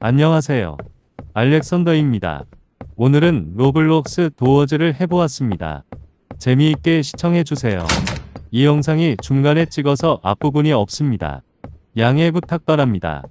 안녕하세요. 알렉산더입니다. 오늘은 로블록스 도어즈를 해보았습니다. 재미있게 시청해주세요. 이 영상이 중간에 찍어서 앞부분이 없습니다. 양해 부탁 바랍니다.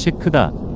시크다.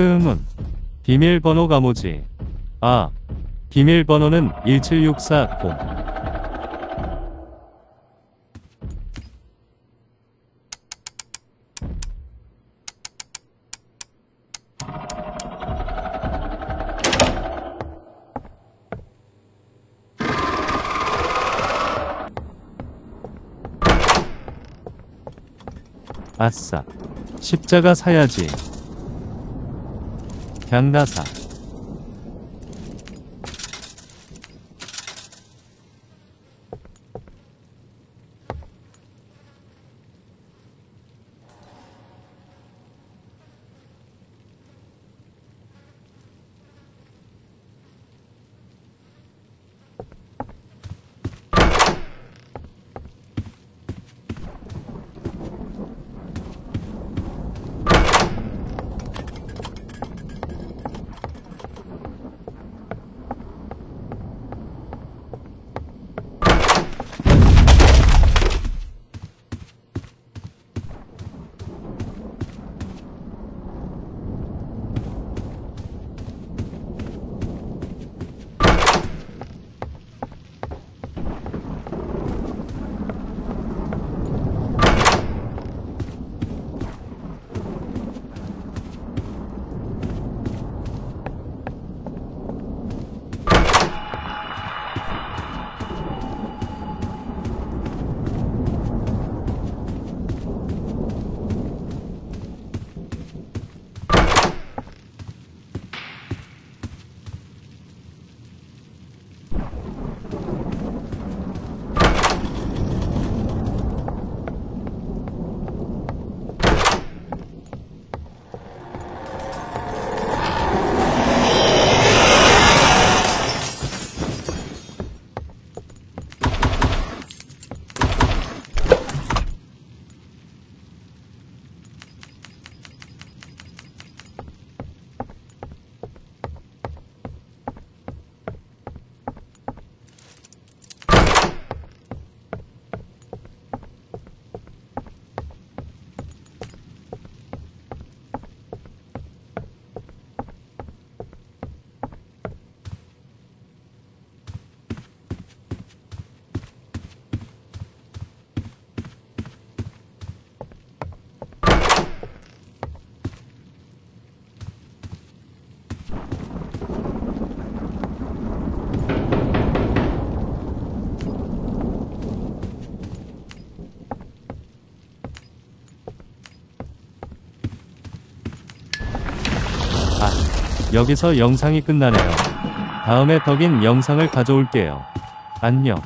흐응은 비밀번호가 뭐지? 아, 비밀번호는 17640. 아싸. 십자가 사야지. 양나사. 여기서 영상이 끝나네요. 다음에 더긴 영상을 가져올게요. 안녕.